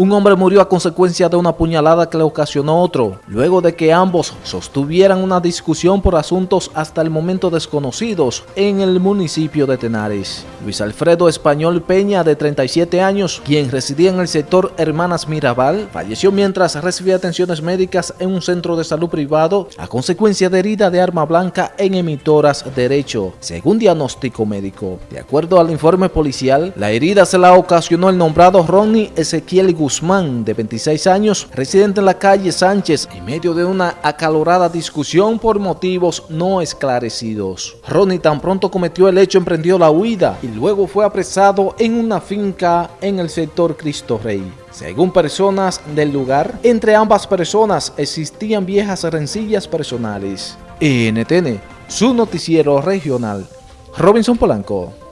Un hombre murió a consecuencia de una puñalada que le ocasionó otro, luego de que ambos sostuvieran una discusión por asuntos hasta el momento desconocidos en el municipio de Tenares. Luis Alfredo Español Peña, de 37 años, quien residía en el sector Hermanas Mirabal, falleció mientras recibía atenciones médicas en un centro de salud privado a consecuencia de herida de arma blanca en emitoras derecho, según diagnóstico médico. De acuerdo al informe policial, la herida se la ocasionó el nombrado Ronnie Ezequiel Guzmán, de 26 años, residente en la calle Sánchez, en medio de una acalorada discusión por motivos no esclarecidos. Ronnie tan pronto cometió el hecho emprendió la huida y luego fue apresado en una finca en el sector Cristo Rey. Según personas del lugar, entre ambas personas existían viejas rencillas personales. NTN, su noticiero regional. Robinson Polanco.